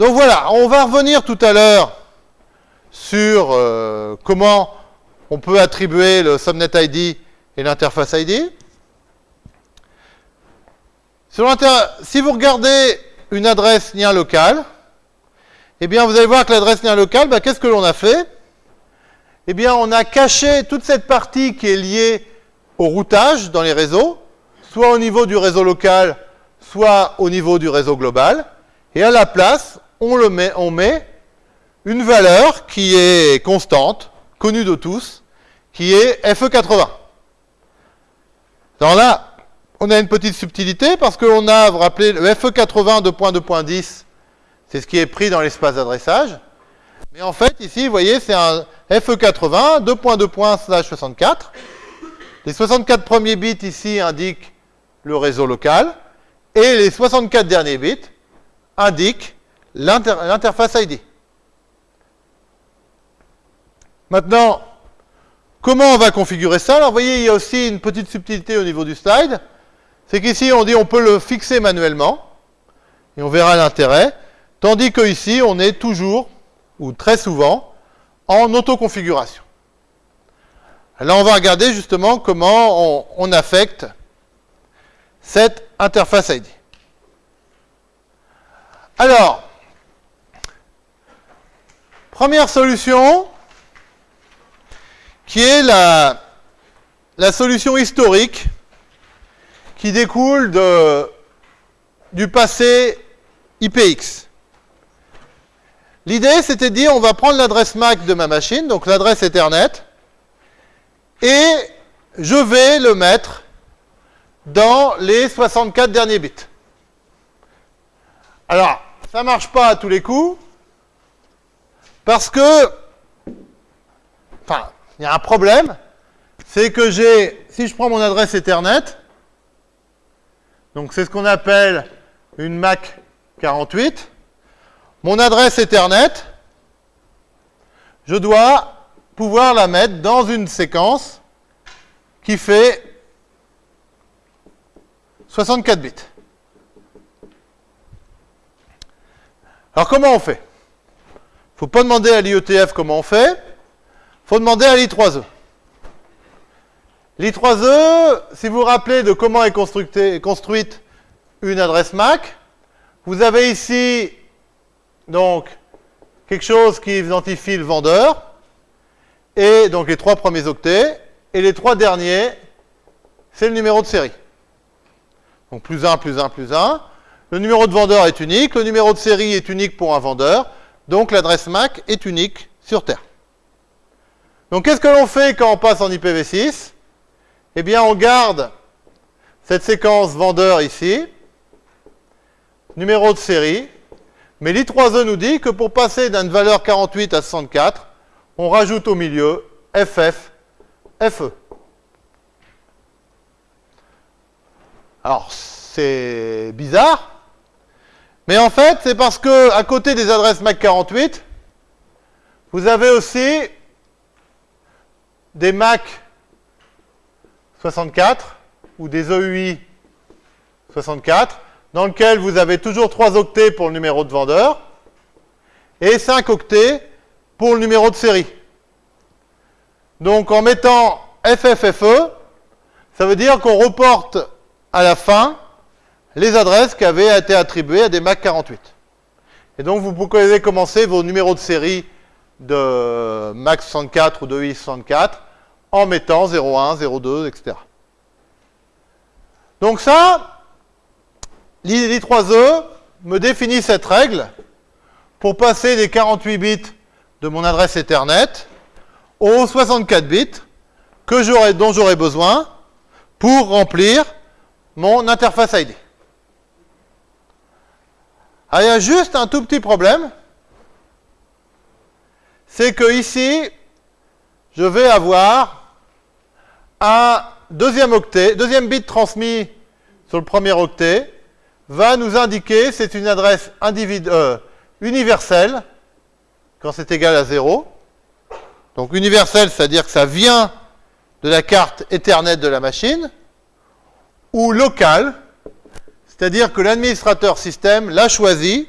Donc voilà, on va revenir tout à l'heure sur euh, comment on peut attribuer le subnet ID et l'interface ID. si vous regardez une adresse lien local, eh bien vous allez voir que l'adresse lien local, bah, qu'est-ce que l'on a fait? Eh bien on a caché toute cette partie qui est liée au routage dans les réseaux, soit au niveau du réseau local, soit au niveau du réseau global, et à la place, on, le met, on met une valeur qui est constante, connue de tous, qui est FE80. Alors là, on a une petite subtilité parce qu'on a, vous rappelez, le FE80 2.2.10, c'est ce qui est pris dans l'espace d'adressage. Mais en fait, ici, vous voyez, c'est un FE80 2.2.64. Les 64 premiers bits ici indiquent le réseau local et les 64 derniers bits indiquent l'interface ID. Maintenant, comment on va configurer ça? Alors, vous voyez, il y a aussi une petite subtilité au niveau du slide. C'est qu'ici, on dit on peut le fixer manuellement, et on verra l'intérêt, tandis qu'ici, on est toujours, ou très souvent, en autoconfiguration. Là, on va regarder justement comment on, on affecte cette interface ID. Alors, première solution, qui est la, solution historique qui découle du passé IPX. L'idée, c'était de dire, on va prendre l'adresse MAC de ma machine, donc l'adresse Ethernet, et je vais le mettre dans les 64 derniers bits. Alors, ça ne marche pas à tous les coups, parce que, enfin, il y a un problème, c'est que j'ai, si je prends mon adresse Ethernet, donc c'est ce qu'on appelle une MAC 48, mon adresse Ethernet, je dois pouvoir la mettre dans une séquence qui fait 64 bits. Alors comment on fait? Faut pas demander à l'IETF comment on fait, faut demander à l'I3E. L'I3E, si vous vous rappelez de comment est construite une adresse MAC, vous avez ici donc quelque chose qui identifie le vendeur, et donc les trois premiers octets, et les trois derniers, c'est le numéro de série. Donc plus 1, plus 1, plus 1. Le numéro de vendeur est unique, le numéro de série est unique pour un vendeur, donc l'adresse MAC est unique sur Terre. Donc qu'est-ce que l'on fait quand on passe en IPv6 Eh bien on garde cette séquence vendeur ici, numéro de série, mais l'I3E nous dit que pour passer d'une valeur 48 à 64, on rajoute au milieu FF, FE. Alors, c'est bizarre, mais en fait, c'est parce que à côté des adresses MAC 48, vous avez aussi des MAC 64 ou des EUI 64 dans lequel vous avez toujours 3 octets pour le numéro de vendeur et 5 octets pour le numéro de série. Donc en mettant FFFE, ça veut dire qu'on reporte à la fin les adresses qui avaient été attribuées à des MAC 48. Et donc vous pouvez commencer vos numéros de série de MAC 64 ou de UI 64 en mettant 01, 02, etc. Donc ça, l'I3E me définit cette règle pour passer des 48 bits de mon adresse Ethernet aux 64 bits dont j'aurai besoin pour remplir mon interface ID. Ah, il y a juste un tout petit problème. C'est que ici, je vais avoir un deuxième octet, deuxième bit transmis sur le premier octet, va nous indiquer, c'est une adresse euh, universelle, quand c'est égal à 0. Donc universelle, c'est-à-dire que ça vient de la carte Ethernet de la machine ou local, c'est-à-dire que l'administrateur système l'a choisi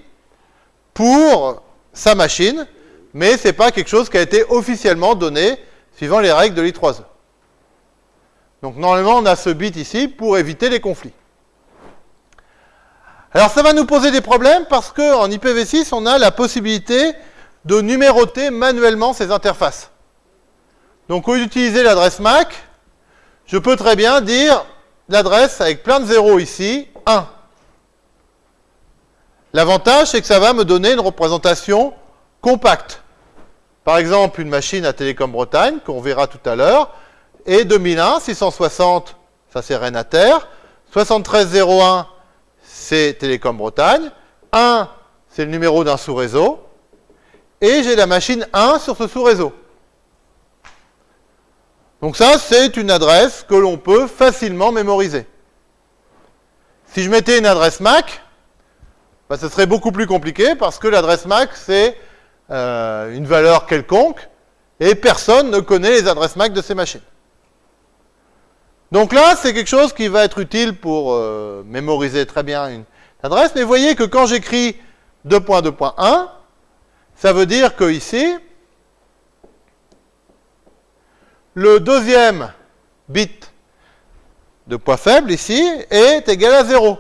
pour sa machine, mais ce n'est pas quelque chose qui a été officiellement donné suivant les règles de l'I3E. Donc normalement, on a ce bit ici pour éviter les conflits. Alors ça va nous poser des problèmes parce qu'en IPv6, on a la possibilité de numéroter manuellement ces interfaces. Donc au lieu d'utiliser l'adresse MAC, je peux très bien dire l'adresse avec plein de zéros ici, 1. L'avantage, c'est que ça va me donner une représentation compacte. Par exemple, une machine à Télécom Bretagne, qu'on verra tout à l'heure, et 2001, 660, ça c'est Renater, 7301, c'est Télécom Bretagne, 1, c'est le numéro d'un sous-réseau, et j'ai la machine 1 sur ce sous-réseau. Donc ça, c'est une adresse que l'on peut facilement mémoriser. Si je mettais une adresse MAC, bah, ce serait beaucoup plus compliqué parce que l'adresse MAC, c'est euh, une valeur quelconque et personne ne connaît les adresses MAC de ces machines. Donc là, c'est quelque chose qui va être utile pour euh, mémoriser très bien une adresse. Mais voyez que quand j'écris 2.2.1, ça veut dire que ici, le deuxième bit de poids faible ici est égal à 0.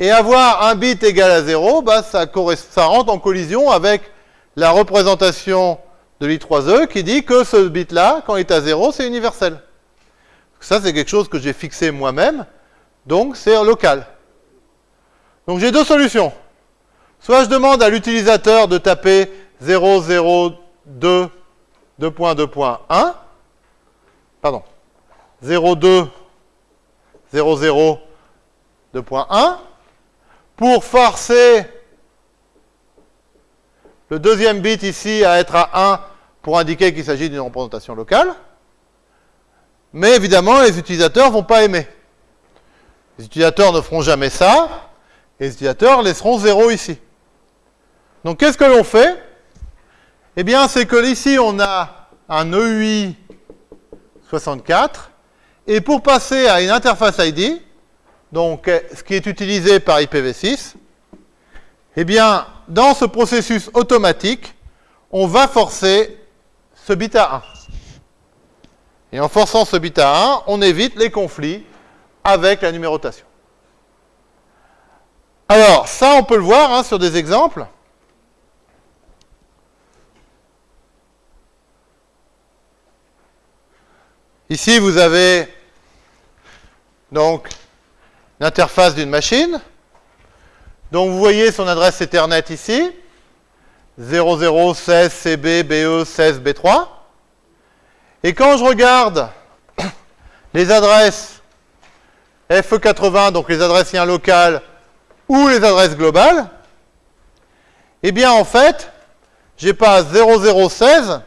Et avoir un bit égal à 0, bah, ça, ça rentre en collision avec la représentation de l'I3E qui dit que ce bit-là, quand il est à 0, c'est universel. Ça, c'est quelque chose que j'ai fixé moi-même, donc c'est local. Donc j'ai deux solutions. Soit je demande à l'utilisateur de taper 002 2.2.1, pardon, 02 00 2.1, pour forcer le deuxième bit ici à être à 1 pour indiquer qu'il s'agit d'une représentation locale. Mais évidemment, les utilisateurs ne vont pas aimer. Les utilisateurs ne feront jamais ça, et les utilisateurs laisseront 0 ici. Donc qu'est-ce que l'on fait? Eh bien, c'est que ici, on a un EUI 64, et pour passer à une interface ID, donc ce qui est utilisé par IPv6, eh bien, dans ce processus automatique, on va forcer ce bit à 1. Et en forçant ce bit à 1, on évite les conflits avec la numérotation. Alors, ça, on peut le voir hein, sur des exemples. Ici, vous avez donc l'interface d'une machine. Donc, vous voyez son adresse Ethernet ici, 0016 CB BE 16 B3. Et quand je regarde les adresses FE80, donc les adresses liens locales, ou les adresses globales, eh bien, en fait, j'ai pas 0016,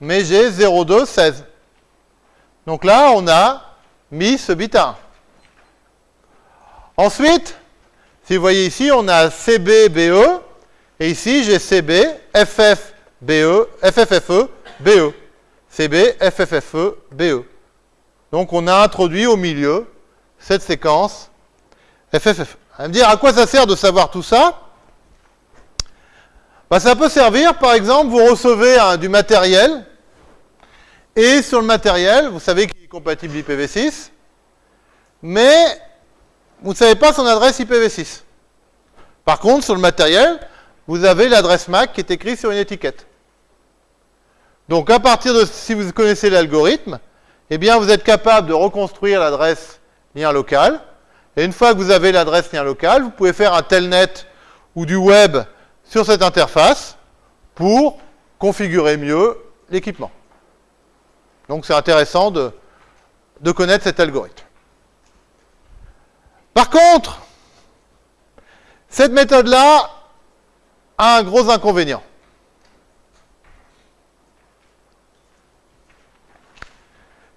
mais j'ai 0216. Donc là, on a mis ce bit 1. Ensuite, si vous voyez ici, on a CB, BE, et ici, j'ai CB, FF, BE, FFFE, BE. CB, FFFE, BE. Donc on a introduit au milieu cette séquence FFFE. Vous me dire à quoi ça sert de savoir tout ça? Bah, Ça peut servir, par exemple, vous recevez du matériel et sur le matériel, vous savez qu'il est compatible IPv6, mais vous ne savez pas son adresse IPv6. Par contre, sur le matériel, vous avez l'adresse MAC qui est écrite sur une étiquette. Donc à partir de, si vous connaissez l'algorithme, eh bien vous êtes capable de reconstruire l'adresse lien local. Et une fois que vous avez l'adresse lien local, vous pouvez faire un telnet ou du web sur cette interface pour configurer mieux l'équipement. Donc c'est intéressant de, de connaître cet algorithme. Par contre, cette méthode-là a un gros inconvénient.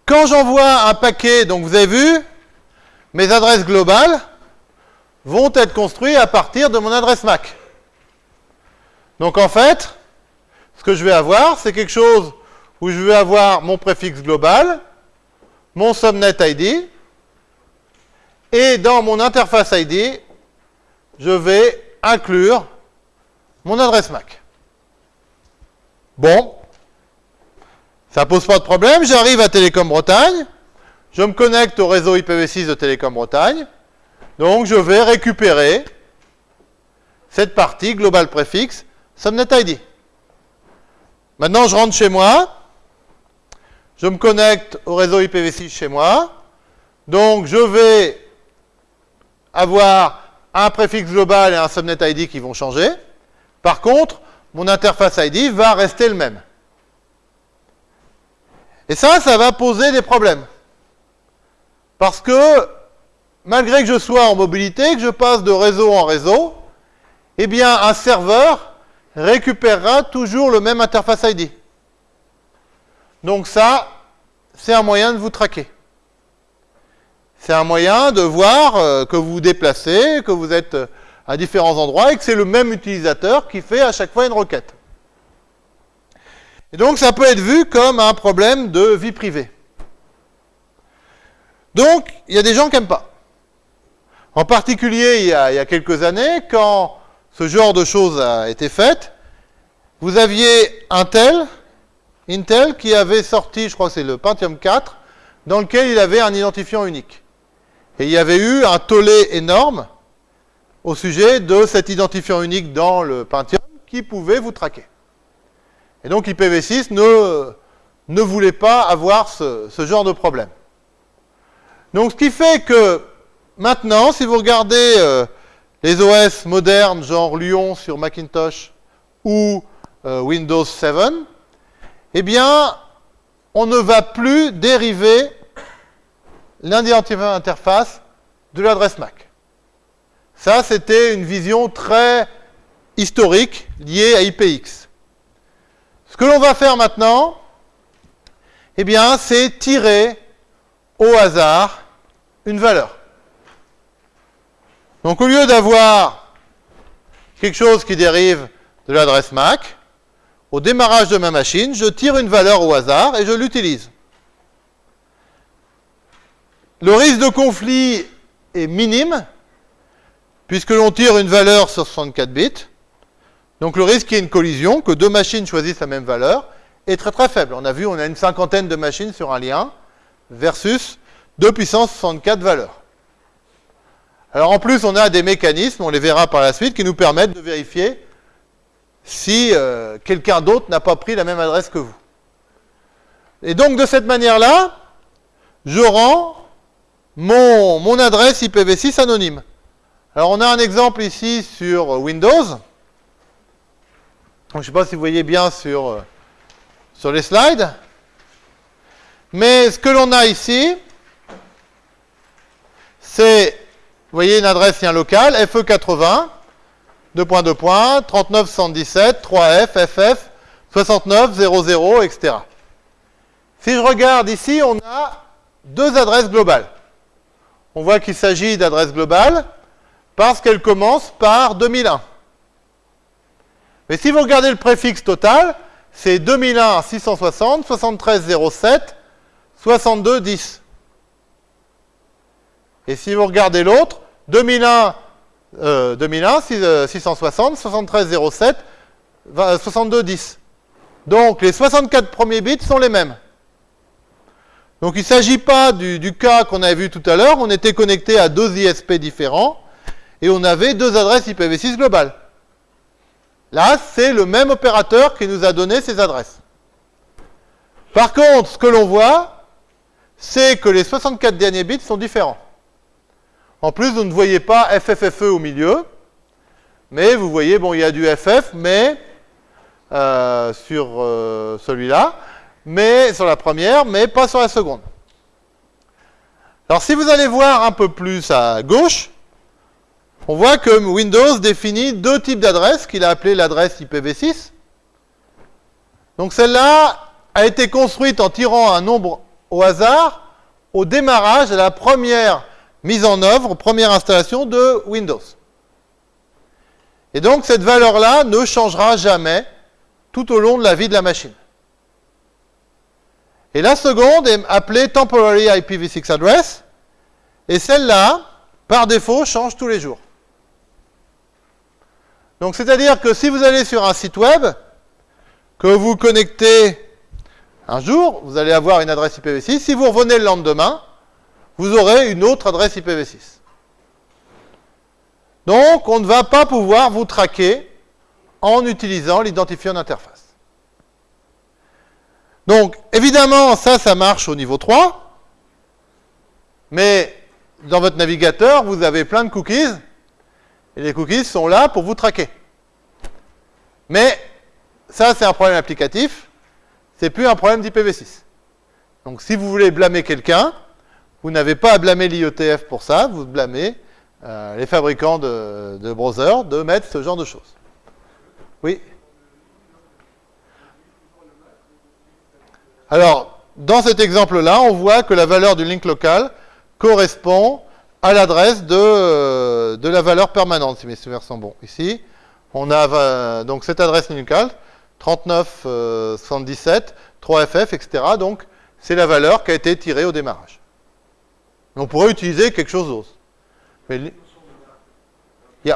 Quand j'envoie un paquet, donc vous avez vu, mes adresses globales vont être construites à partir de mon adresse MAC. Donc en fait, ce que je vais avoir, c'est quelque chose où je vais avoir mon préfixe global, mon subnet ID, et dans mon interface ID, je vais inclure mon adresse MAC. Bon, ça pose pas de problème, j'arrive à Télécom Bretagne, je me connecte au réseau IPv6 de Télécom Bretagne, donc je vais récupérer cette partie global préfixe subnet ID. Maintenant, je rentre chez moi, je me connecte au réseau IPv6 chez moi, donc je vais avoir un préfixe global et un subnet ID qui vont changer. Par contre, mon interface ID va rester le même. Et ça, ça va poser des problèmes. Parce que, malgré que je sois en mobilité, que je passe de réseau en réseau, eh bien, un serveur récupérera toujours le même interface ID. Donc ça, c'est un moyen de vous traquer. C'est un moyen de voir euh, que vous vous déplacez, que vous êtes euh, à différents endroits et que c'est le même utilisateur qui fait à chaque fois une requête. Et donc ça peut être vu comme un problème de vie privée. Donc, il y a des gens qui n'aiment pas. En particulier, il y, a, quelques années, quand ce genre de choses a été fait, vous aviez Intel, Intel qui avait sorti, je crois c'est le Pentium 4, dans lequel il avait un identifiant unique. Et il y avait eu un tollé énorme au sujet de cet identifiant unique dans le Pentium qui pouvait vous traquer. Et donc IPv6 ne, voulait pas avoir ce, ce genre de problème. Donc ce qui fait que maintenant, si vous regardez euh, les OS modernes, genre Lyon sur Macintosh ou euh, Windows 7, eh bien, on ne va plus dériver l'identifiant interface de l'adresse MAC. Ça, c'était une vision très historique liée à IPX. Ce que l'on va faire maintenant, eh bien, c'est tirer au hasard une valeur. Donc au lieu d'avoir quelque chose qui dérive de l'adresse MAC, au démarrage de ma machine, je tire une valeur au hasard et je l'utilise. Le risque de conflit est minime, puisque l'on tire une valeur sur 64 bits. Donc le risque qu'il y ait une collision, que deux machines choisissent la même valeur, est très très faible. On a vu, on a une cinquantaine de machines sur un lien, versus 2 puissance 64 valeurs. Alors en plus, on a des mécanismes, on les verra par la suite, qui nous permettent de vérifier si euh, quelqu'un d'autre n'a pas pris la même adresse que vous. Et donc de cette manière-là, je rends mon, adresse IPv6 anonyme. Alors on a un exemple ici sur Windows. Je ne sais pas si vous voyez bien sur, euh, sur les slides. Mais ce que l'on a ici, c'est, voyez, une adresse lien local, FE80, 2.2 3977, 3F, FF, 69, 00, etc. Si je regarde ici, on a deux adresses globales. On voit qu'il s'agit d'adresses globales parce qu'elles commencent par 2001. Mais si vous regardez le préfixe total, c'est 2001 660, 73 07, 62 10. Et si vous regardez l'autre, 2001, euh, 2001 660, 73 07, 62 10. Donc les 64 premiers bits sont les mêmes. Donc il ne s'agit pas du, cas qu'on avait vu tout à l'heure, on était connecté à deux ISP différents, et on avait deux adresses IPv6 globales. Là, c'est le même opérateur qui nous a donné ces adresses. Par contre, ce que l'on voit, c'est que les 64 derniers bits sont différents. En plus, vous ne voyez pas FFFE au milieu, mais vous voyez, bon, il y a du FF, mais euh, sur euh, celui-là, mais sur la première, mais pas sur la seconde. Alors, si vous allez voir un peu plus à gauche, on voit que Windows définit deux types d'adresses qu'il a appelées l'adresse IPv6. Donc celle-là a été construite en tirant un nombre au hasard au démarrage de la première mise en œuvre, première installation de Windows. Et donc cette valeur-là ne changera jamais tout au long de la vie de la machine. Et la seconde est appelée Temporary IPv6 Address, et celle-là, par défaut, change tous les jours. Donc c'est-à-dire que si vous allez sur un site web, que vous connectez un jour, vous allez avoir une adresse IPv6. Si vous revenez le lendemain, vous aurez une autre adresse IPv6. Donc, on ne va pas pouvoir vous traquer en utilisant l'identifiant d'interface. Donc, évidemment, ça, ça marche au niveau 3. Mais dans votre navigateur, vous avez plein de cookies. Et les cookies sont là pour vous traquer. Mais ça, c'est un problème applicatif. C'est plus un problème d'IPv6. Donc, si vous voulez blâmer quelqu'un, vous n'avez pas à blâmer l'IETF pour ça. Vous blâmez euh, les fabricants de, de browsers de mettre ce genre de choses. Oui? Alors, dans cet exemple-là, on voit que la valeur du link local correspond à l'adresse de, euh, de, la valeur permanente, si mes souvenirs sont bons. Ici, on a donc cette adresse locale, 39 77 3FF, etc. Donc, c'est la valeur qui a été tirée au démarrage. On pourrait utiliser quelque chose d'autre.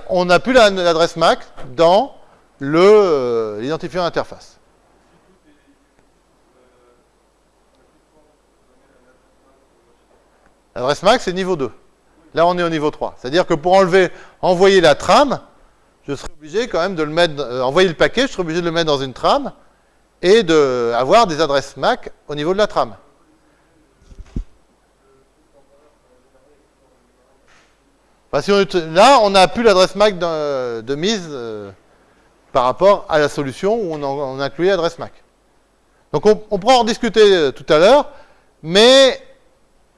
On n'a plus l'adresse MAC dans euh, l'identifiant interface. L'adresse MAC, c'est niveau 2. Là, on est au niveau 3. C'est-à-dire que pour enlever, envoyer la trame, je serais obligé quand même de le mettre, euh, envoyer le paquet, je serais obligé de le mettre dans une trame et d'avoir des adresses MAC au niveau de la trame. là, on n'a plus l'adresse MAC de, mise euh, par rapport à la solution où on, on inclut l'adresse MAC. Donc on, pourra en discuter euh, tout à l'heure, mais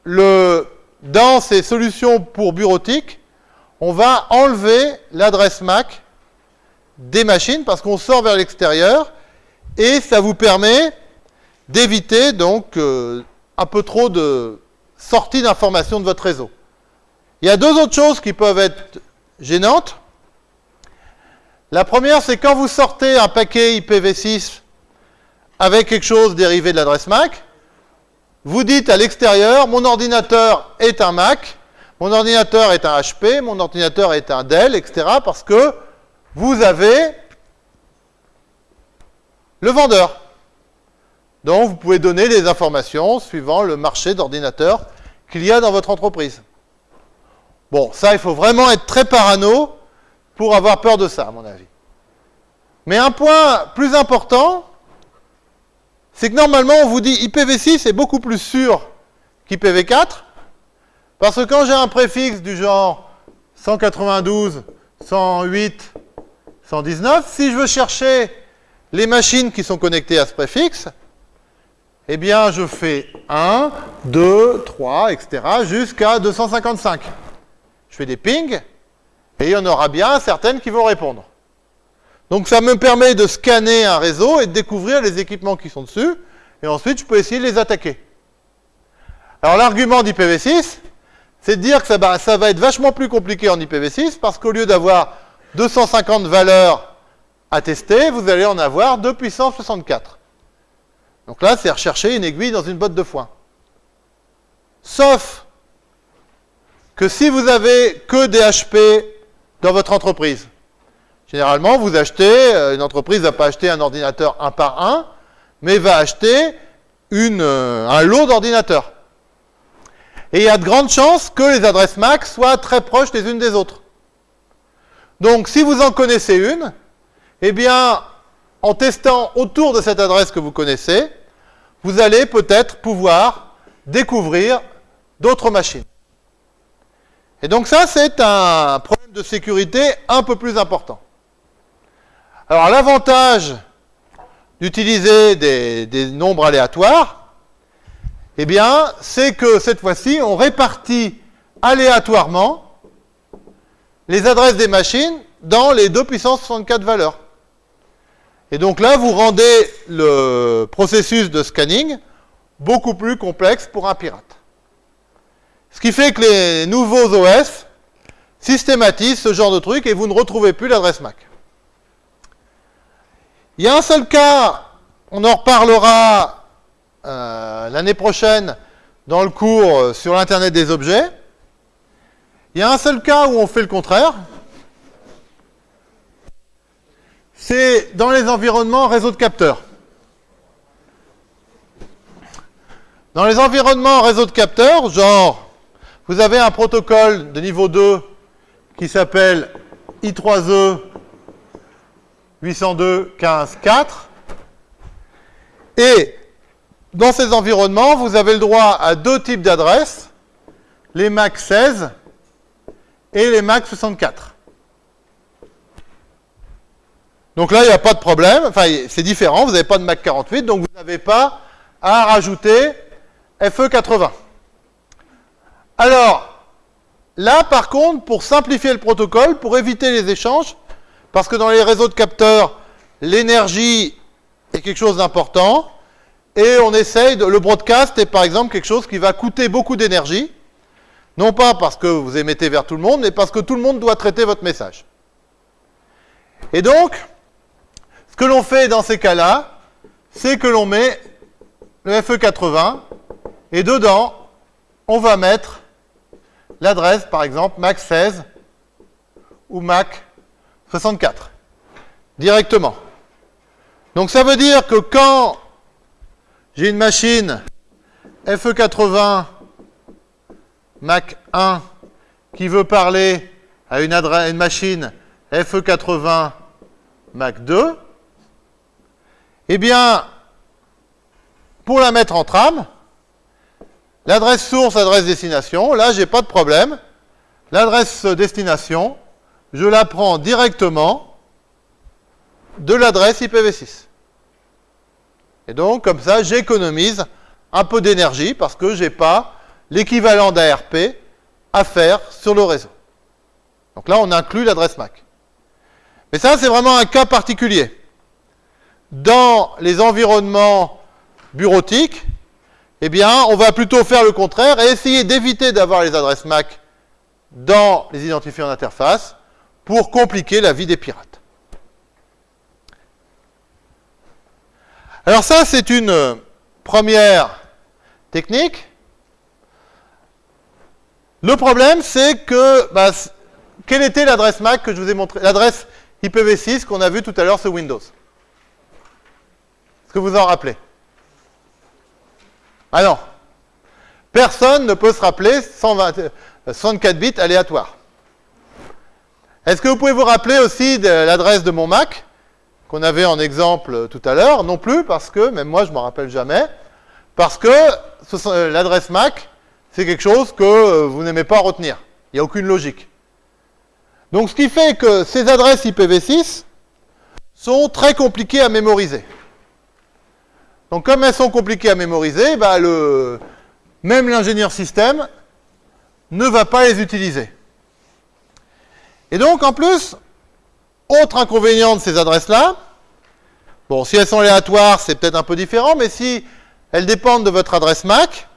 le, dans ces solutions pour bureautique, on va enlever l'adresse MAC des machines parce qu'on sort vers l'extérieur et ça vous permet d'éviter donc euh, un peu trop de sortie d'informations de votre réseau. Il y a deux autres choses qui peuvent être gênantes. La première, c'est quand vous sortez un paquet IPv6 avec quelque chose dérivé de l'adresse MAC, vous dites à l'extérieur, mon ordinateur est un Mac, mon ordinateur est un HP, mon ordinateur est un Dell, etc. parce que vous avez le vendeur. Donc, vous pouvez donner des informations suivant le marché d'ordinateurs qu'il y a dans votre entreprise. Bon, ça, il faut vraiment être très parano pour avoir peur de ça, à mon avis. Mais un point plus important, c'est que normalement, on vous dit IPv6 est beaucoup plus sûr qu'IPv4, parce que quand j'ai un préfixe du genre 192, 108, 119, si je veux chercher les machines qui sont connectées à ce préfixe, eh bien, je fais 1, 2, 3, etc., jusqu'à 255 je fais des pings, et il y en aura bien certaines qui vont répondre. Donc ça me permet de scanner un réseau et de découvrir les équipements qui sont dessus, et ensuite je peux essayer de les attaquer. Alors l'argument d'IPv6, c'est de dire que ça va, être vachement plus compliqué en IPv6, parce qu'au lieu d'avoir 250 valeurs à tester, vous allez en avoir 2 puissance 64. Donc là, c'est rechercher une aiguille dans une botte de foin. Sauf que si vous avez que des HP dans votre entreprise, généralement, vous achetez, euh, une entreprise ne va pas acheter un ordinateur un par un, mais va acheter euh, un lot d'ordinateurs. Et il y a de grandes chances que les adresses MAC soient très proches les unes des autres. Donc, si vous en connaissez une, eh bien, en testant autour de cette adresse que vous connaissez, vous allez peut-être pouvoir découvrir d'autres machines. Et donc ça, c'est un problème de sécurité un peu plus important. Alors l'avantage d'utiliser des, nombres aléatoires, eh bien, c'est que cette fois-ci, on répartit aléatoirement les adresses des machines dans les 2 puissance 64 valeurs. Et donc là, vous rendez le processus de scanning beaucoup plus complexe pour un pirate. Ce qui fait que les nouveaux OS systématisent ce genre de truc et vous ne retrouvez plus l'adresse MAC. Il y a un seul cas, on en reparlera euh, l'année prochaine dans le cours sur l'Internet des objets. Il y a un seul cas où on fait le contraire. c'est dans les environnements réseau de capteurs. Dans les environnements réseau de capteurs, genre, vous avez un protocole de niveau 2 qui s'appelle I3E 802.15.4. Et dans ces environnements, vous avez le droit à deux types d'adresses, les MAC 16 et les MAC 64. Donc là, il n'y a pas de problème, enfin c'est différent, vous n'avez pas de MAC 48, donc vous n'avez pas à rajouter FE80. Alors, là par contre, pour simplifier le protocole, pour éviter les échanges, parce que dans les réseaux de capteurs, l'énergie est quelque chose d'important, et on essaye de... Le broadcast est par exemple quelque chose qui va coûter beaucoup d'énergie, non pas parce que vous émettez vers tout le monde, mais parce que tout le monde doit traiter votre message. Et donc, ce que l'on fait dans ces cas-là, c'est que l'on met le FE80, et dedans, on va mettre l'adresse, par exemple, MAC 16 ou MAC 64, directement. Donc ça veut dire que quand j'ai une machine FE80 Mac 1 qui veut parler à une, machine FE80 Mac 2, eh bien, pour la mettre en trame, l'adresse source, adresse destination, là, j'ai pas de problème. L'adresse destination, je la prends directement de l'adresse IPv6. Et donc, comme ça, j'économise un peu d'énergie parce que je n'ai pas l'équivalent d'ARP à faire sur le réseau. Donc là, on inclut l'adresse MAC. Mais ça, c'est vraiment un cas particulier. Dans les environnements bureautiques, eh bien, on va plutôt faire le contraire et essayer d'éviter d'avoir les adresses MAC dans les identifiants d'interface pour compliquer la vie des pirates. Alors ça, c'est une première technique. Le problème, c'est que, bah, quelle était l'adresse MAC que je vous ai montré L'adresse IPv6 qu'on a vu tout à l'heure sur Windows? Est-ce que vous en rappelez? Ah. Personne ne peut se rappeler 124 euh, bits aléatoires. Est-ce que vous pouvez vous rappeler aussi de l'adresse de mon Mac, qu'on avait en exemple tout à l'heure? Non plus, parce que, même moi je m'en rappelle jamais, parce que euh, l'adresse Mac, c'est quelque chose que euh, vous n'aimez pas retenir. Il n'y a aucune logique. Donc ce qui fait que ces adresses IPv6 sont très compliquées à mémoriser. Donc comme elles sont compliquées à mémoriser, bah, le, même l'ingénieur système ne va pas les utiliser. Et donc, en plus, autre inconvénient de ces adresses-là, bon, si elles sont aléatoires, c'est peut-être un peu différent, mais si elles dépendent de votre adresse MAC,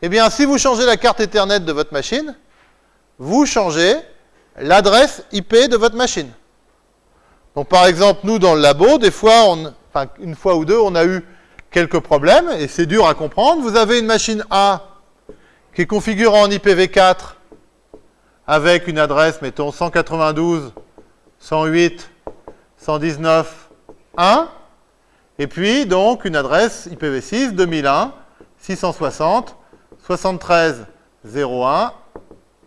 eh bien, si vous changez la carte Ethernet de votre machine, vous changez l'adresse IP de votre machine. Donc, par exemple, nous, dans le labo, des fois, on, une fois ou deux, on a eu quelques problèmes, et c'est dur à comprendre. Vous avez une machine A qui est configurée en IPv4 avec une adresse, mettons 192, 108, 119, 1, et puis donc une adresse IPv6 2001, 660, 73, 01,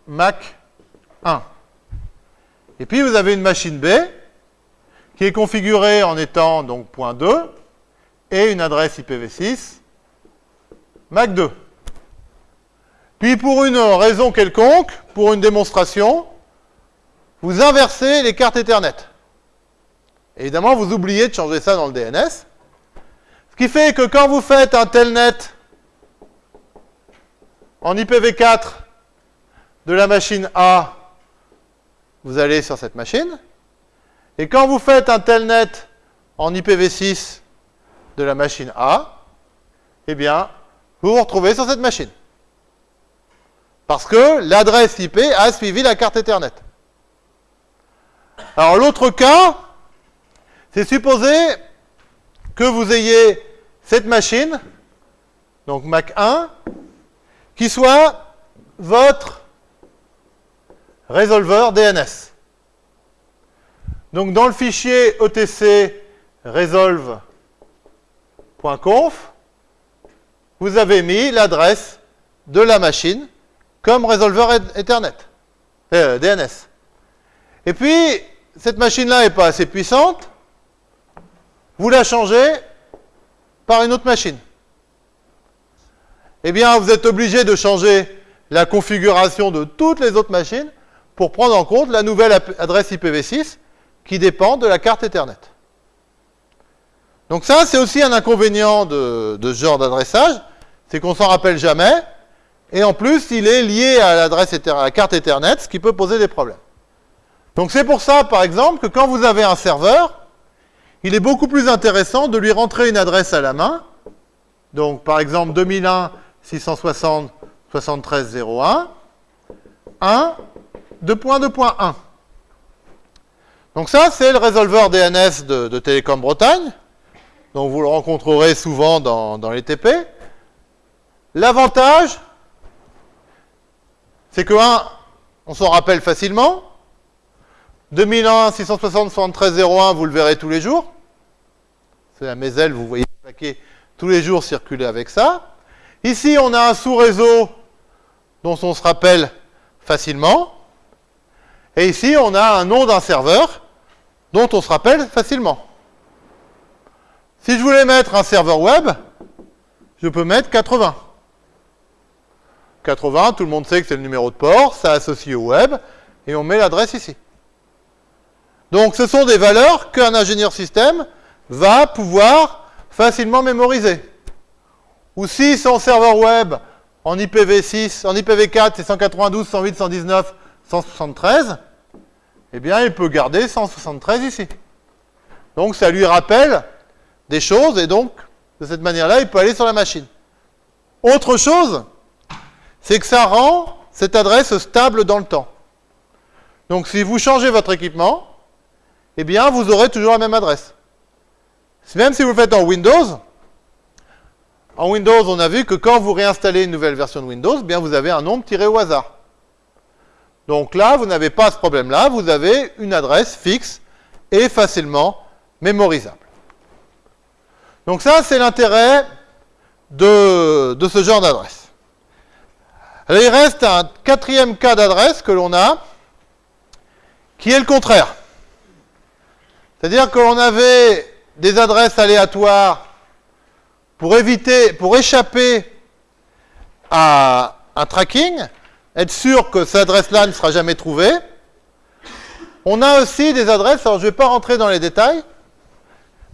MAC 1. Et puis vous avez une machine B qui est configurée en étant donc point 2 et une adresse IPv6 MAC 2. Puis pour une raison quelconque, pour une démonstration, vous inversez les cartes Ethernet. Évidemment, vous oubliez de changer ça dans le DNS. Ce qui fait que quand vous faites un telnet en IPv4 de la machine A, vous allez sur cette machine. Et quand vous faites un telnet en IPv6 de la machine A, eh bien, vous vous retrouvez sur cette machine. Parce que l'adresse IP a suivi la carte Ethernet. Alors l'autre cas, c'est supposer que vous ayez cette machine, donc Mac 1, qui soit votre résolveur DNS. Donc dans le fichier etc resolve.conf, vous avez mis l'adresse de la machine comme résolveur Ethernet, euh, DNS. Et puis, cette machine-là n'est pas assez puissante, vous la changez par une autre machine. Eh bien, vous êtes obligé de changer la configuration de toutes les autres machines pour prendre en compte la nouvelle adresse IPv6 qui dépend de la carte Ethernet. Donc ça, c'est aussi un inconvénient de, ce genre d'adressage, c'est qu'on s'en rappelle jamais, et en plus, il est lié à l'adresse à la carte Ethernet, ce qui peut poser des problèmes. Donc c'est pour ça, par exemple, que quand vous avez un serveur, il est beaucoup plus intéressant de lui rentrer une adresse à la main. Donc, par exemple, 2001 660 73 01 1 2.2.1. Donc ça, c'est le résolveur DNS de, Télécom Bretagne. Donc vous le rencontrerez souvent dans, dans les TP. L'avantage, c'est que, un, on s'en rappelle facilement. 2001, 660, 73, 01, vous le verrez tous les jours. C'est la Méselle, vous voyez le paquet tous les jours circuler avec ça. Ici, on a un sous-réseau dont on se rappelle facilement. Et ici, on a un nom d'un serveur dont on se rappelle facilement. Si je voulais mettre un serveur web, je peux mettre 80. 80, tout le monde sait que c'est le numéro de port, ça associe au web, et on met l'adresse ici. Donc ce sont des valeurs qu'un ingénieur système va pouvoir facilement mémoriser. Ou si son serveur web en IPv6, en IPv4, c'est 192, 108, 119, 173, eh bien, il peut garder 173 ici. Donc, ça lui rappelle des choses, et donc, de cette manière-là, il peut aller sur la machine. Autre chose, c'est que ça rend cette adresse stable dans le temps. Donc, si vous changez votre équipement, eh bien, vous aurez toujours la même adresse. Même si vous le faites en Windows, en Windows, on a vu que quand vous réinstallez une nouvelle version de Windows, eh bien, vous avez un nombre tiré au hasard. Donc là, vous n'avez pas ce problème-là, vous avez une adresse fixe et facilement mémorisable. Donc ça, c'est l'intérêt de, de, ce genre d'adresse. Il reste un quatrième cas d'adresse que l'on a, qui est le contraire. C'est-à-dire que l'on avait des adresses aléatoires pour éviter, pour échapper à un tracking, être sûr que cette adresse-là ne sera jamais trouvée. On a aussi des adresses, alors je ne vais pas rentrer dans les détails,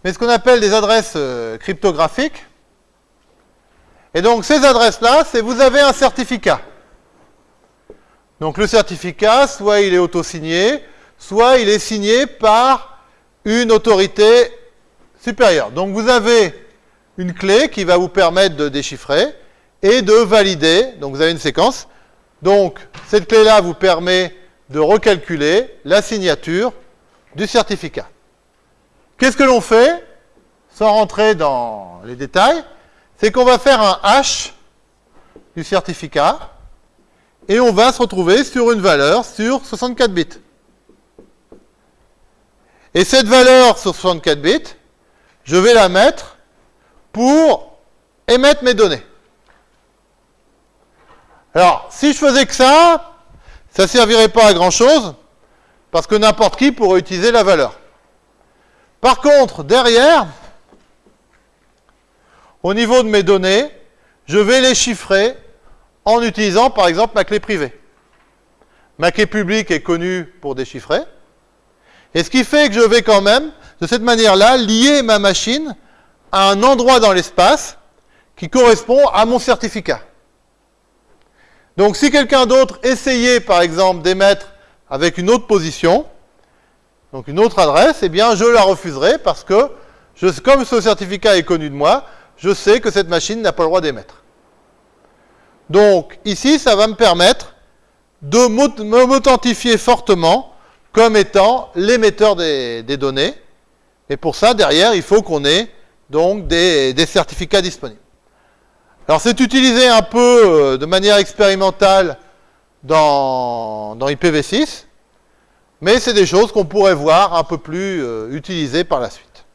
mais ce qu'on appelle des adresses euh, cryptographiques. Et donc ces adresses-là, c'est vous avez un certificat. Donc le certificat, soit il est auto-signé, soit il est signé par une autorité supérieure. Donc vous avez une clé qui va vous permettre de déchiffrer et de valider. Donc vous avez une séquence. Donc cette clé-là vous permet de recalculer la signature du certificat. Qu'est-ce que l'on fait Sans rentrer dans les détails, c'est qu'on va faire un hash du certificat et on va se retrouver sur une valeur sur 64 bits. Et cette valeur sur 64 bits, je vais la mettre pour émettre mes données. Alors, si je faisais que ça, ça ne servirait pas à grand-chose, parce que n'importe qui pourrait utiliser la valeur. Par contre, derrière, au niveau de mes données, je vais les chiffrer en utilisant, par exemple, ma clé privée. Ma clé publique est connue pour déchiffrer. Et ce qui fait que je vais quand même, de cette manière-là, lier ma machine à un endroit dans l'espace qui correspond à mon certificat. Donc si quelqu'un d'autre essayait, par exemple, d'émettre avec une autre position, donc une autre adresse, eh bien je la refuserai parce que, comme ce certificat est connu de moi, je sais que cette machine n'a pas le droit d'émettre. Donc ici, ça va me permettre de m'authentifier fortement comme étant l'émetteur des, données. Et pour ça, derrière, il faut qu'on ait donc des, certificats disponibles. Alors c'est utilisé un peu euh, de manière expérimentale dans, dans IPv6, Mais c'est des choses qu'on pourrait voir un peu plus euh, utilisées par la suite.